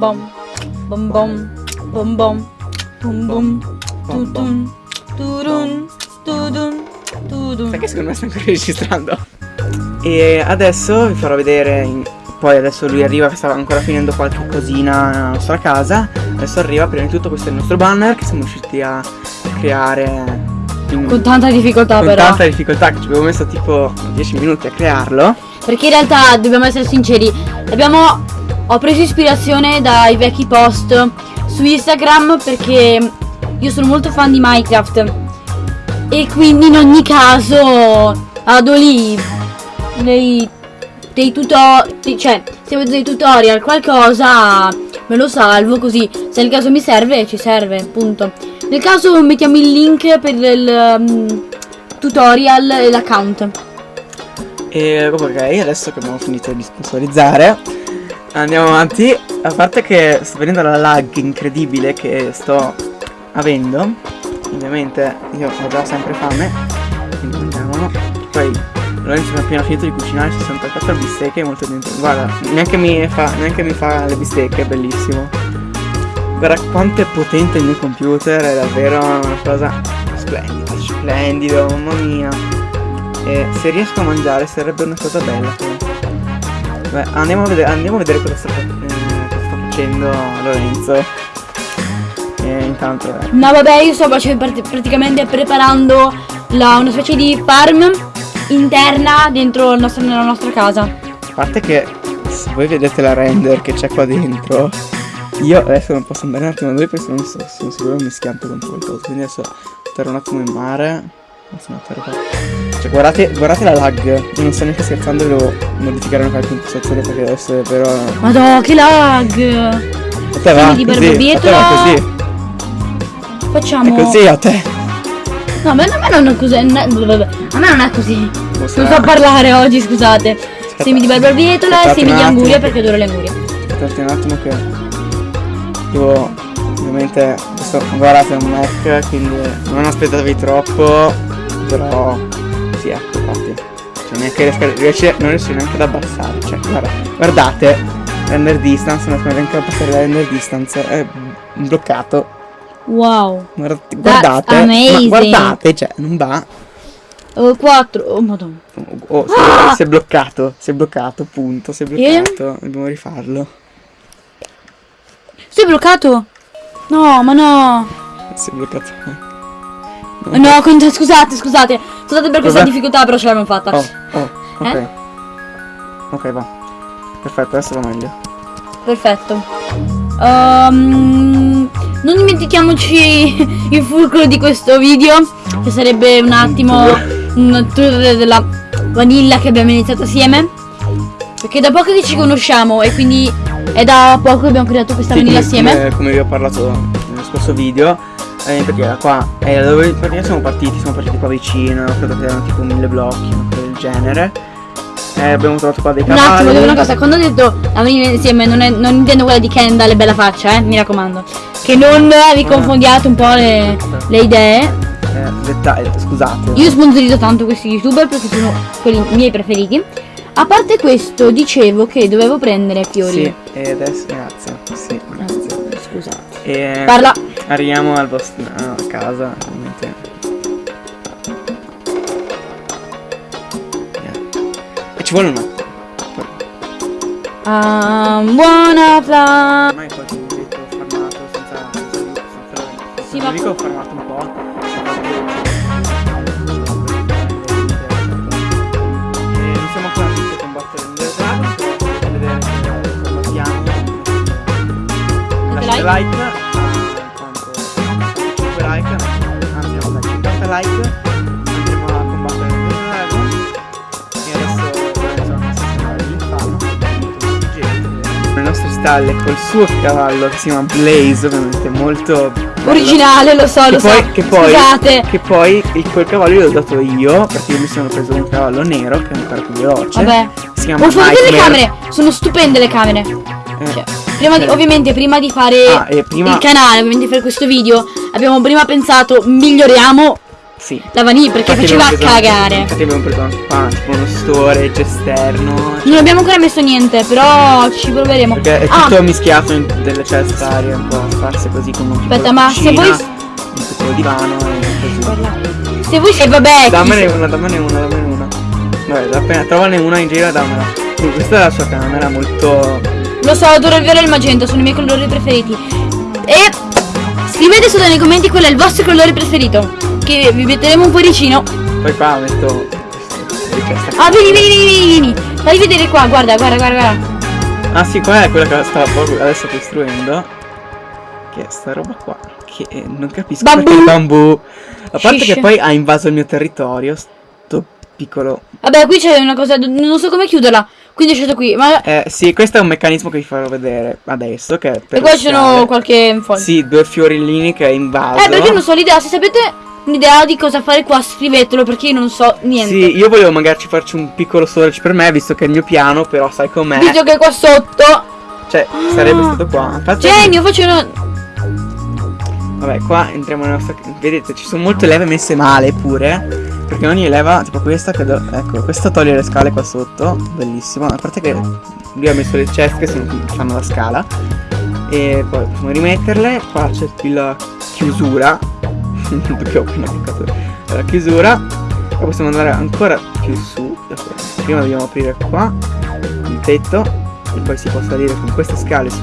bom bom bom bom bom. Bom bom. tutun turun tudun tudun Perché secondo me sta ancora registrando? E adesso vi farò vedere in- Poi adesso lui arriva, stava ancora finendo qualche cosina nella nostra casa. Adesso arriva, prima di tutto questo è il nostro banner che siamo riusciti a creare in- con tanta difficoltà con però. tanta difficoltà che ci avevo messo tipo 10 minuti a crearlo. Perché in realtà dobbiamo essere sinceri abbiamo ho preso ispirazione dai vecchi post su Instagram perché io sono molto fan di Minecraft. E quindi in ogni caso vado lì dei, dei tutorial cioè se vedo dei tutorial qualcosa me lo salvo così. Se nel caso mi serve ci serve punto. Nel caso mettiamo il link per il um, tutorial e l'account. E ok, adesso che abbiamo finito di sponsorizzare Andiamo avanti. A parte che sto vedendo la lag incredibile che sto avendo Ovviamente io ho già sempre fame Quindi mangiamolo Poi Lorenzo mi ha appena finito di cucinare 64 bistecche molto dentro. Guarda, neanche mi fa, neanche mi fa le bistecche, è bellissimo. Guarda quanto è potente il mio computer, è davvero una cosa splendida, splendido, mamma mia. E se riesco a mangiare sarebbe una cosa bella. comunque. Beh, andiamo a vedere, andiamo a vedere cosa sta, eh, cosa sta facendo Lorenzo. E intanto eh, No vabbè io sto facendo prati- praticamente preparando la- una specie di farm interna dentro nostro- nella nostra casa. a parte che se voi vedete la render che c'è qua dentro, io adesso non posso andare un attimo da lui perché sono, sono sicuro che mi schianto contro qualcosa. Quindi adesso terrò un attimo in mare. Cioè guardate, guardate la lag, io non sto neanche scherzando, devo modificare una qualche impostazione perché adesso è vero. Madò che lag! A te va di così, a te barbabietola. va così. Facciamo. È così a te. No, ma a me non è così. A me non è così. Non so parlare oggi, scusate. Semi di barbabietola e semi di anguria perché adoro le angurie. Aspettate un attimo che devo ovviamente questo guardate è un Mac quindi non aspettatevi troppo però sì ecco infatti cioè neanche riesco, riesce- non riesco neanche ad abbassare cioè guarda, guardate render distance non riesco neanche ad abbassare la render distance è bloccato Wow. guardate, guardate guardate cioè non va Oh, 4. Oh, madonna. oh, si, è, si è bloccato si è bloccato punto si è E? bloccato dobbiamo rifarlo Sei bloccato? No, ma no. si è bloccato No, con- scusate, scusate. Scusate per questa difficoltà, però ce l'abbiamo fatta. Oh, oh, ok. Eh? Ok, va. Perfetto, adesso va meglio. Perfetto. Ehm, non dimentichiamoci il fulcro di questo video, che sarebbe un attimo un tour della vanilla che abbiamo iniziato assieme. Perché da poco che ci conosciamo e quindi è da poco che abbiamo creato questa Sì, vanilla assieme. Come, come vi ho parlato nello scorso video, eh, perché era qua da dove perché siamo partiti, siamo partiti qua vicino, credo che erano tipo mille blocchi, una cosa del genere. Eh, abbiamo trovato qua dei Un cavalli. attimo, devo una cosa, quando ho detto la vanilla insieme non, è, non intendo quella di Kendall e bella faccia, eh, mi raccomando. Che non vi confondiate un po' le, le idee. Eh, dettaglio, scusate. Io sponsorizzo tanto questi youtuber perché sono quelli miei preferiti. A parte questo, dicevo che dovevo prendere fiori. Sì, e adesso grazie. Sì, grazie. Scusate. E Parla. Arriviamo al vostro a casa, ovviamente. E ci vuole un attimo. I'm wanna fly. Ormai qualche ho fermato senza, senza, senza, Sì, ma- dico ho fermato un po'. E like, andremo a combattere il drago. E adesso l'inferno. Le nostre stalle col suo cavallo che si chiama Blaze, ovviamente molto bello. Originale, lo so, Che lo poi, so. che poi, Scusate. che poi il, quel cavallo l'ho dato io perché io mi sono preso un cavallo nero che è ancora più veloce. Vabbè. Si chiama Ho fatto le camere. Sono stupende le camere. Eh, Cioè, prima di- ovviamente prima di fare Ah, prima- il canale, ovviamente di fare questo video, abbiamo prima pensato miglioriamo Sì. La vaniglia perché Infatti faceva preso- cagare. Infatti abbiamo preso anche qua, tipo uno storage esterno. Non abbiamo ancora messo niente, però ci proveremo. Perché è Ah, tutto mischiato in delle ceste arie un po' sparse così come un Aspetta, ma se cucina, voi- un piccolo divano e così. se voi... E vabbè, chi Dammene se- una, dammene una, dammene una. Vabbè, appena trovane una in giro dammela. Questa è la sua camera molto. Lo so, adoro il viola e il magenta, sono i miei colori preferiti. E scrivete sotto nei commenti qual è il vostro colore preferito. Che vi metteremo un cuoricino. Poi qua metto. Ah, vieni, vieni, vieni, vieni. Fai vedere qua, guarda, guarda, guarda, guarda. Ah sì, qua è quella che stavo proprio adesso costruendo. Che è sta roba qua. Che non capisco Bambù. perché il bambù. A parte Shish. che poi ha invaso il mio territorio. Sto piccolo. Vabbè, qui c'è una cosa, non so come chiuderla. Quindi ho scelto qui. Ma Eh sì, questo è un meccanismo che vi farò vedere adesso. Che è e qua ci sono qualche foglio. Sì, due fiorellini che è invaso. Eh, perché io non so l'idea. Se sapete un'idea di cosa fare qua, scrivetelo perché io non so niente. Sì, io volevo magari farci un piccolo storage per me, visto che è il mio piano, però sai com'è. Visto che qua sotto. Cioè, sarebbe Ah. stato qua. Infatti, Genio, faccio una. Vabbè, qua entriamo nella nostra. Vedete, ci sono molte leve messe male pure. Perché ogni leva, tipo questa, che do- ecco, questa toglie le scale qua sotto. Bellissimo. A parte che lui ha messo le chest che sono- fanno la scala. E poi possiamo rimetterle. Qua c'è la chiusura. Perché ho appena cliccato la chiusura. Poi possiamo andare ancora più su. Prima dobbiamo aprire qua il tetto. E poi si può salire con queste scale su,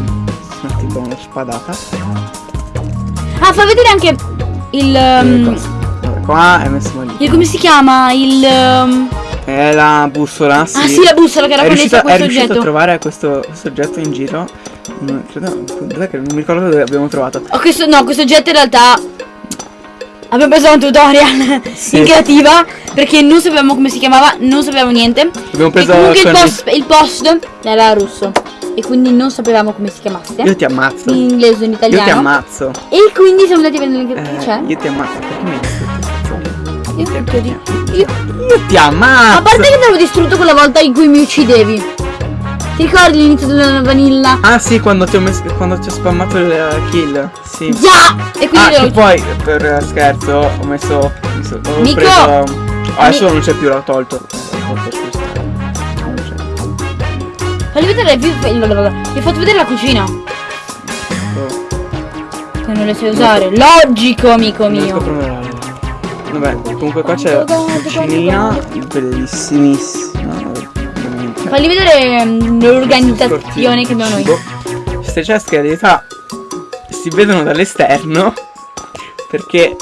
su tipo una spadata. Ah, fa vedere anche il. E um, qua- è messo lì. il come si chiama? Il. um, È la bussola, sì. Ah, sì, la bussola che era è connessa a è questo riuscito a oggetto. trovare questo, questo oggetto in giro. Non, credo, dov'è che non mi ricordo dove l'abbiamo trovato. Oh, questo, no, questo oggetto in realtà abbiamo preso un tutorial Sì. in creativa perché non sapevamo come si chiamava, non sapevamo niente. Abbiamo E preso comunque il post, il post era russo e quindi non sapevamo come si chiamasse. Io ti ammazzo. In inglese o in Io ti italiano. ammazzo. e quindi siamo andati a vedere che Eh, c'è. io ti ammazzo. Perché mi hai distrutto? Io cerco di- io- Io ti ammazzo. A parte che ti avevo distrutto quella volta in cui mi uccidevi. Ti ricordi l'inizio della vanilla? Ah sì, quando ti ho messo. Quando ti ho spammato il kill. Sì. Già! E quindi Ah, che poi per scherzo ho messo. ho messo ho Nico! preso. adesso non c'è più, l'ho tolto. Fagli vedere vi, vi ho fatto vedere la cucina. Oh. Se non le sai usare. Logico, amico mio. Vabbè, comunque qua c'è la cucinina bellissimissima. Fagli vedere mm, l'organizzazione che abbiamo noi. Queste chest che in realtà si vedono dall'esterno perché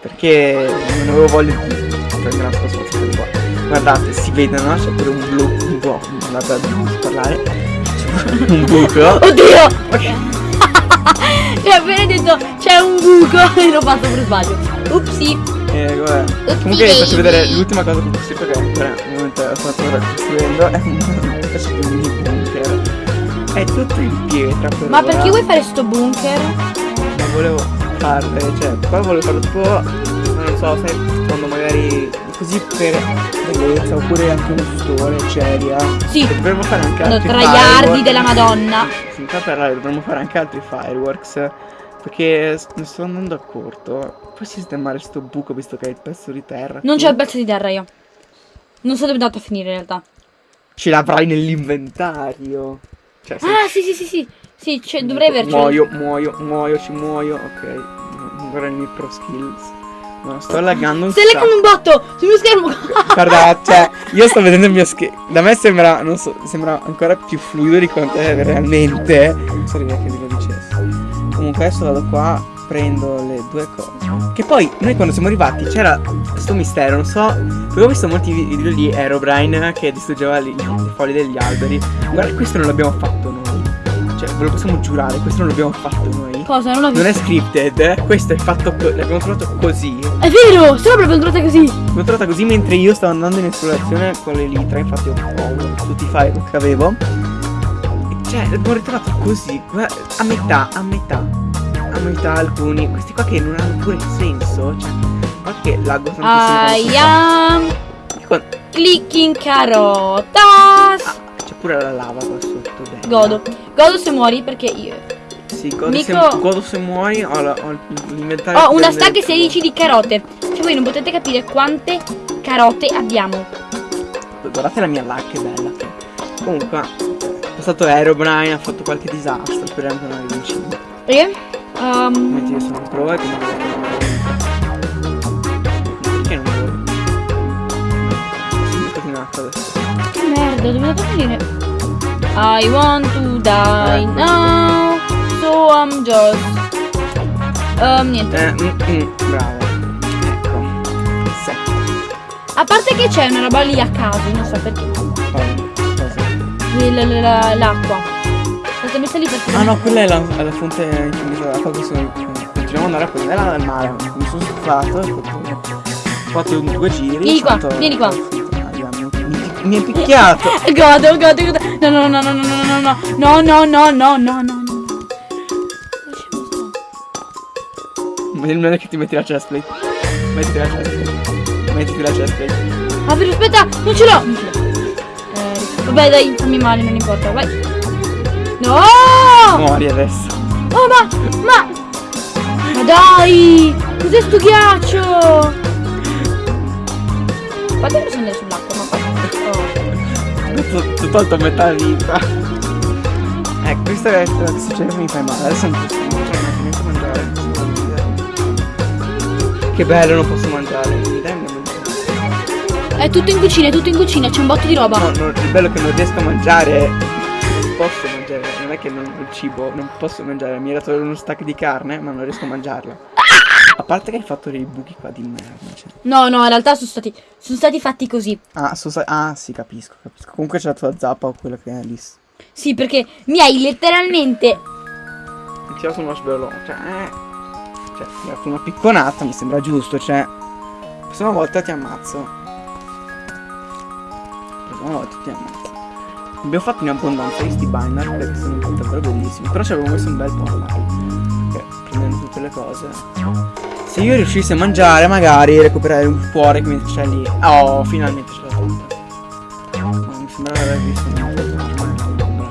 perché non avevo voglia di prendere una di qua. Guardate, si vedono, c'è pure un blu, un po', non da parlare. Un buco. Oddio! Mi ha appena detto c'è un buco e l'ho fatto per sbaglio. Upsi. Eh, vabbè. Comunque vi faccio vedere l'ultima cosa che ho costruito che momento sto ancora costruendo è una specie di mini bunker. È tutto in pietra per Ma ora. perché vuoi fare sto bunker? Ma volevo farle, cioè, qua volevo farlo tipo, non so, sai, quando magari così per bellezza, oppure anche uno store, ceria. Sì. E dovremmo fare anche Sono altri traiardi fireworks. della Madonna. Per là dovremmo fare anche altri fireworks. Perché mi sto andando a corto. Puoi sistemare sto buco visto che hai il pezzo di terra. Non c'è il pezzo di terra io. Non so dove è andato a finire in realtà. Ce l'avrai nell'inventario. Cioè, se- Ah, sì, sì, sì, sì. Sì, cioè, dovrei avercelo. Muoio, muoio, muoio, ci muoio. Ok. Ancora i miei pro skills. No, sto laggando un Stai leccando un botto sul mio schermo. Guarda, cioè, io sto vedendo il mio schermo. Da me sembra, non so, sembra ancora più fluido di quanto è realmente. Non so che vi lo dicessi. Comunque adesso vado qua, prendo le due cose. Che poi, noi quando siamo arrivati c'era questo mistero, non so. Perché ho visto molti video di Aerobrine che distruggeva le, le foglie degli alberi. Guarda, questo non l'abbiamo fatto noi. Cioè, ve lo possiamo giurare, questo non l'abbiamo fatto noi. Cosa? Non l'ho Non è scripted, eh? questo è fatto, l'abbiamo trovato così. È vero, sono proprio entrata così. L'ho trovata così mentre io stavo andando in esplorazione con le litre, infatti ho ho tutti i file che avevo. Cioè, l'ho ritrovato così, a metà, a metà. A metà alcuni. Questi qua che non hanno pure senso. Cioè, che laggo tantissimo. Am Con- clicking carotas. Ah, c'è pure la lava qua sotto. bella. Godo. Godo se muori perché io Sì, godo, Nico- se, godo se muori. Ho, la- ho l'inventario. ho una stack 16 di carote. Cioè voi non potete capire quante carote abbiamo. Guardate la mia lag che bella. Comunque, è passato Aerobrine, ha fatto qualche disastro, speriamo che non arrivi in cima. E? Um, Metti io sono prova e quindi Perché non vuoi? Sono in acqua adesso. che merda, dove a finire? I want to die Ecco. now, so I'm just... Um, niente. Eh, mm, mm, bravo. Ecco. Sì. A parte che c'è una roba lì a caso, non so perché. L'acqua. L'ho messa lì perché... Ah no, quella è la, è la fonte infinita d'acqua che sono. Continuiamo ad andare a prendere dal mare. Mi sono stufato. Ho fatto- due giri. Vieni qua, vieni qua. Mi, mi, mi è picchiato. Godo, godo, godo. No, no, no, no, no, no, no, no, no, no, no, no, no, no. Ma il meglio è che ti metti la chestplate. Mettiti la chestplate. Mettiti la chestplate. Ah, però aspetta, non ce l'ho. Non ce l'ho. Vabbè, dai, fammi male, non importa, vai. No! Muori adesso. Oh, ma, ma... Ma dai! Cos'è sto ghiaccio? Guarda che sono andare sull'acqua, ma guarda. Oh. Ti ho tolto metà vita. Ecco, questa è la che succede mi fai male. Adesso non posso non posso mangiare. Che bello, non posso mangiare. Mi dai mangiare? È tutto in cucina, è tutto in cucina, c'è un botto di roba. No, no, il bello è che non riesco a mangiare. Non posso mangiare. Non è che non il cibo, non posso mangiare. Mi era dato uno stack di carne, ma non riesco a mangiarla. A parte che hai fatto dei buchi qua di merda. Cioè. No, no, in realtà sono stati, sono stati fatti così. Ah, so- ah, sì, capisco, capisco. Comunque c'è la tua zappa o quella che è lì. Sì, perché mi hai letteralmente... Mi tira sul marshmallow. Cioè, eh. Cioè, mi ha dato una picconata, mi sembra giusto, cioè. La prossima volta ti ammazzo. La prossima volta ti ammazzo. Abbiamo fatto in abbondanza questi binder perché sono davvero bellissimi. Però ci avevo messo un bel po' online. Perché prendendo tutte le cose. Se io riuscissi a mangiare, magari recuperare un cuore che mi c'è lì. Oh, finalmente ce l'ho fatta. Ma mi sembra di aver visto foto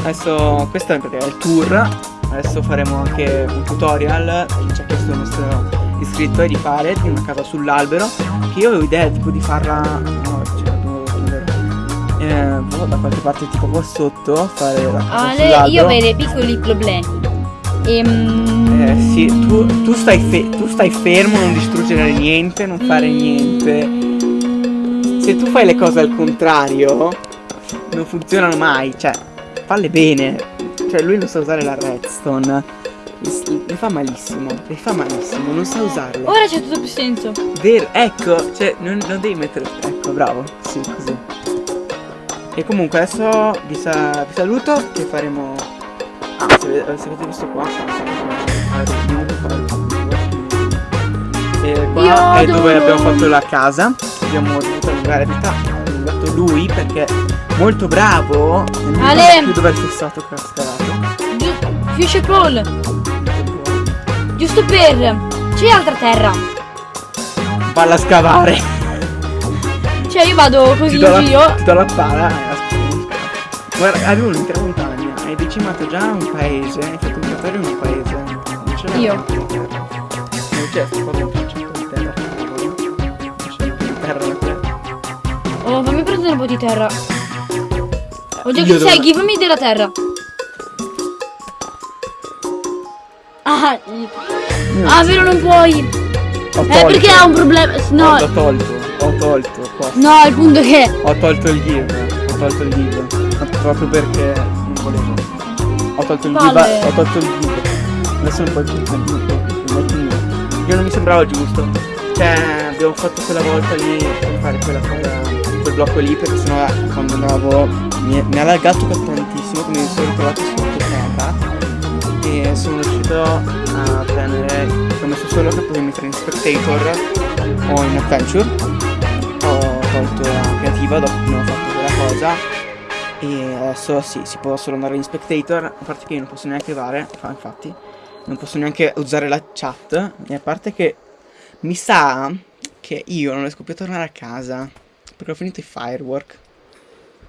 Adesso questo è il tour. Adesso faremo anche un tutorial ci ha chiesto il nostro iscritto di fare di una casa sull'albero. Che io avevo idea tipo di farla. No, cioè. Eh, boh, da qualche parte tipo qua sotto. Fare la casa Ale, sull'albero. io ho dei piccoli problemi. Ehm... Eh sì, tu, tu stai fe- tu stai fermo, non distruggere niente, non fare Mm. niente. Se tu fai le cose al contrario, non funzionano mai, cioè, falle bene. Cioè, lui non sa usare la redstone. Mi fa malissimo, mi fa malissimo, non sa usarla. Ora c'è tutto più senso. Vero, ecco, cioè, non, non devi mettere. Ecco, bravo, sì, così. E comunque adesso vi, sa- vi saluto che faremo. Ah, se, avete- se avete visto qua. E qua Io è dove abbiamo fatto la casa. Abbiamo dovuto vita. Ha allungato lui perché molto bravo. e Ale. più dove è che ha scavato. Fuchsia Crawl. Giusto per... C'è altra terra. Valla a scavare. Cioè io vado così Ti in la, giro. ti do la pala e aspetta. Guarda, avevo un'intera montagna. Hai decimato già un paese. Hai fatto un cratere in un paese. Non ce l'hai Io. terra. Non c'è sto un pezzetto di terra. Non c'è un po' di terra da te. Oh, fammi prendere un po' di terra. Io che sei, give me della terra. Ah, Io ah, vero non puoi. Ho Eh, perché ha un problema. No, Ho tolto. Ho tolto. qua. no, il punto è che... Ho tolto il give. Ho tolto il give. Proprio perché non volevo. Ho tolto il Palle. give. Ho tolto il give. Adesso non puoi più. Io non mi sembrava giusto. Cioè, abbiamo fatto quella volta lì per fare quella cosa. Quel blocco lì perché sennò quando andavo mi, mi ha laggato tantissimo che mi sono ritrovato terra. E sono riuscito a prendere. Ho messo solo che potevi mettere in spectator o in adventure ho tolto la creativa dopo che abbiamo fatto quella cosa e adesso sì, si può solo andare in spectator, a parte che io non posso neanche fare, fa- infatti, non posso neanche usare la chat, e a parte che mi sa che io non riesco più a tornare a casa, perché ho finito i firework,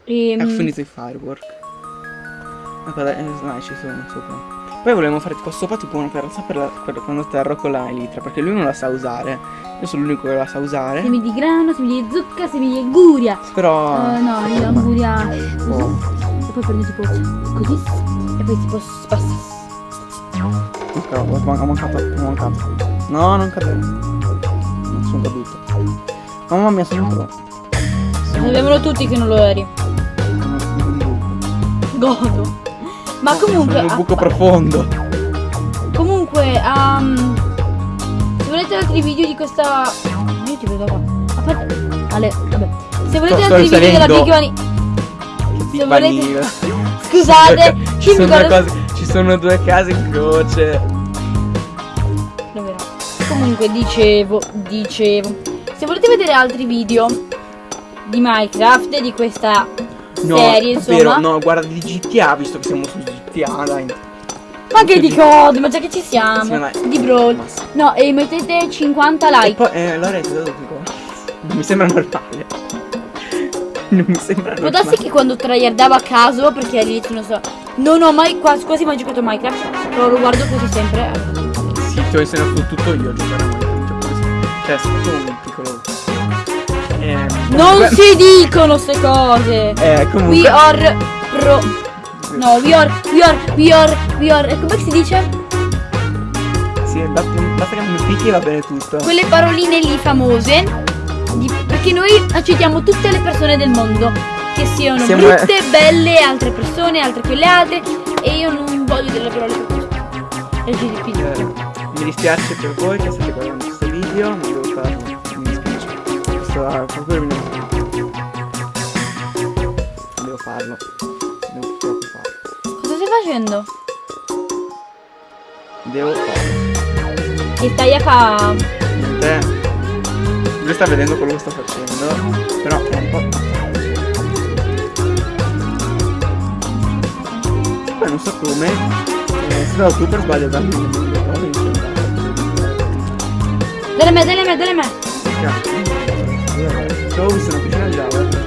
Ehm, ho finito i firework. Aspetta, eh, dai, ci sono sopra. Poi volevamo fare qua sopra tipo una terrazza per, la, quando terro con la elitra, perché lui non la sa usare. Io sono l'unico che la sa usare. Semi di grano, semi di zucca, semi di guria. Però. Uh, no, io guria. Oh. E poi prendo tipo così. E poi tipo spassa. Ok, ho mancato, ho mancato. No, non cadere. Non sono caduto. Mamma mia, sono pro. Sapevano tutti che non lo eri. Godo. Ma comunque. Sono un buco profondo. Comunque, um, se volete altri video di questa. Io ti vedo qua. Aspetta. Ale, vabbè. Se volete Sto- altri sto video della. Big. Che Se volete. Scusate, ci, sono cose, ci sono due case in croce. Comunque dicevo, dicevo. Se volete vedere altri video di Minecraft, di questa No, serie, vero, insomma. no, guarda di GTA, visto che siamo su GTA, dai. Ma anche di code, ma già che ci siamo. Sì. Di Brawl. No, e mettete 50 E like. poi, eh, Lorenzo, dove dico? Non mi sembra normale. Non mi sembra Può normale. darsi che quando tryhardavo a caso, perché all'inizio non so. Non ho mai quasi, quasi mai giocato a Minecraft. Però lo guardo quasi sempre. Sì, ti ho insegnato tutto io a giocare a Minecraft. Cioè, sono stato un piccolo. Eh, Non si dicono ste cose. Eh, comunque. We are pro. No, we are, we are, we are, we are. E come si dice? Sì, basta, che mi picchi e va bene tutto. Quelle paroline lì famose. di- perché noi accettiamo tutte le persone del mondo. Che siano Siamo- brutte, belle, altre persone, altre quelle altre. E io non voglio delle parole per questo. Eh, mi dispiace per voi che state guardando questo video, non devo farlo. Mi dispiace. Questo è proprio mio. Devo farlo. Devo farlo. Cosa stai facendo? Devo farlo. Che stai a fa. Niente. Lui sta vedendo quello che sto facendo. Però è un po'. Poi non so come. Eh, se dato tu per sbaglio darmi il numero di cose in Delle me, delle me, delle me. Stavo visto una piscina di lava.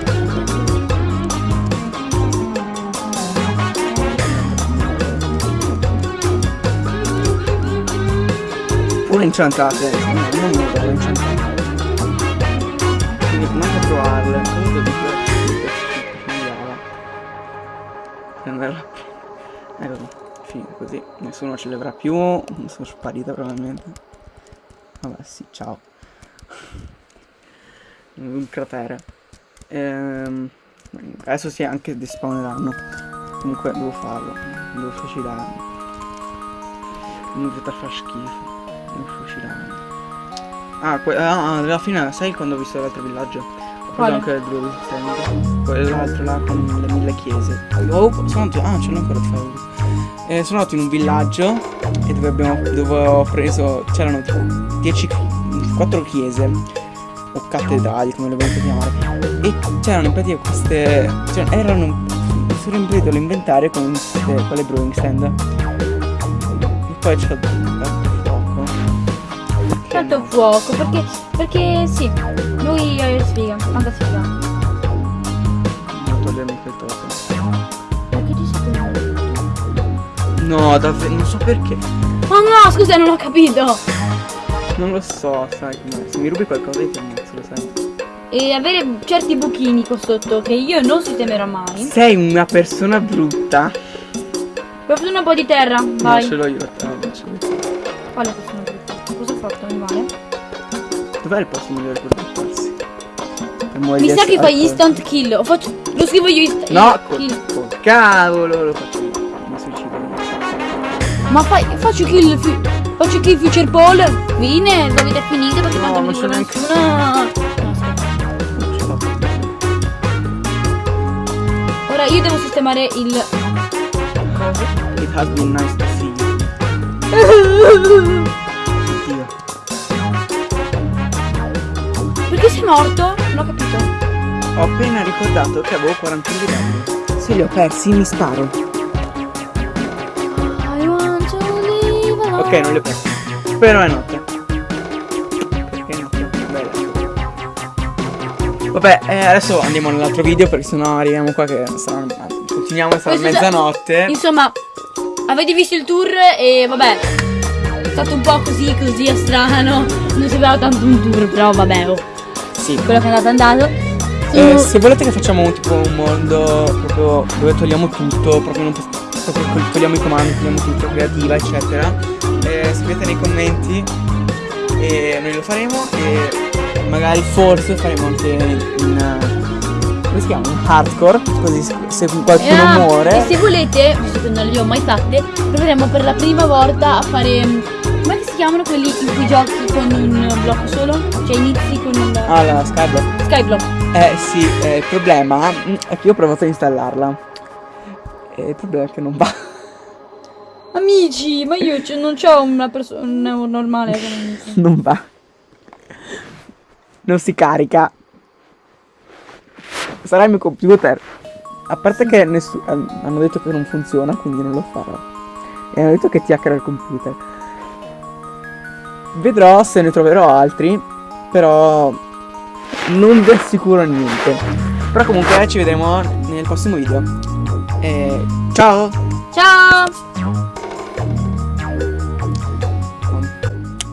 Pure inciantate, no, non mi devo inciantate. Quindi a trovarle. Comunque di. Prenderla. Ecco, fine così. Nessuno ce le avrà più. Sono sparita probabilmente. Vabbè sì, ciao. Un cratere. Ehm, adesso si anche despawneranno. Comunque devo farlo. Devo fucilarmi. Non deve far schifo. Devo fucilarmi. Ah, que- ah, alla fine, sai quando ho visto l'altro villaggio? Ho preso anche il Blue Stand. Quell'altro là con le mille chiese. Oh, sono andato. Ah, ce l'ho ancora di fare. Eh, sono andato in un villaggio e dove abbiamo. dove ho preso. c'erano tipo 10 4 chiese o cattedrali come le volete chiamare e c'erano in pratica queste cioè erano riempito l'inventario con queste quelle brewing stand e poi c'è il fuoco Tanto no? fuoco, perché. Perché sì. Lui è sfiga, tanta sfiga. non togliermi quel token Perché ci sei tu? no davvero non so perché Oh no, scusa, non ho capito. non lo so sai com'è se mi rubi qualcosa io ti ammazzo lo sai E avere certi buchini qua sotto che io non sistemerò mai. sei una persona brutta fare un po' di terra? no Vai. ce l'ho io eh, vabbè, ce l'ho io. Quale persona brutta? Cosa ho fatto, animale? dov'è il posto migliore per buttarsi Per Mi sa che fai instant kill. Lo, faccio, lo scrivo io inst- No, kill. col cavolo lo faccio io. Mi suicido. Ma fai, faccio kill. fi- faccio kill future Paul. Fine, l'avete finito perché No, tanto non mi c'è neanche- nessuno. No. Ora io devo sistemare il. It has been nice to see you. Perché sei morto? Non ho capito. Ho appena ricordato che avevo 41 livelli. Se li ho persi mi sparo. Ok, non li ho persi. Però è notte. Perché è notte? Beh, Vabbè, eh, adesso andiamo nell'altro video perché sennò arriviamo qua che sarà... Continuiamo, sarà Questo sa- mezzanotte. Insomma, avete visto il tour e vabbè, è stato un po' così, così strano. Non sembrava tanto un tour, però vabbè, oh, Sì. quello che è andato andato. Eh, se volete che facciamo un, tipo un mondo proprio dove togliamo tutto, proprio, non, proprio togliamo i comandi, togliamo tutto, creativa, eccetera, eh, scrivete nei commenti e noi lo faremo e magari forse faremo anche in... come si chiama? Un hardcore, così se- qualcuno Ah, muore... E se volete, visto che non le ho mai fatte, proveremo per la prima volta a fare. Chiamano quelli in cui giochi con un blocco solo? Cioè inizi con il Ah, la Skyblock. Skyblock. Eh sì, eh, il problema è che io ho provato a installarla. E il problema è che non va. Amici, ma io non ho una persona normale. non- va. Non si carica. Sarà il mio computer. A parte che hanno detto che non funziona, quindi non lo farò. E hanno detto che ti hackera il computer. Vedrò se ne troverò altri. Però non vi assicuro niente. Però comunque ci vedremo nel prossimo video. E ciao! Ciao!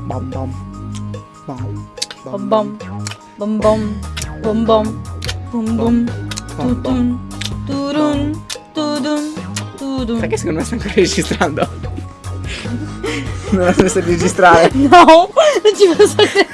Bom bom. Bom. Bom bom. Bom bom. Bom bom. Bum. Tutun. Turun. Tudun. Tudun. Perché secondo me sta ancora registrando? Non ha smesso di registrare. No, non ci posso credere.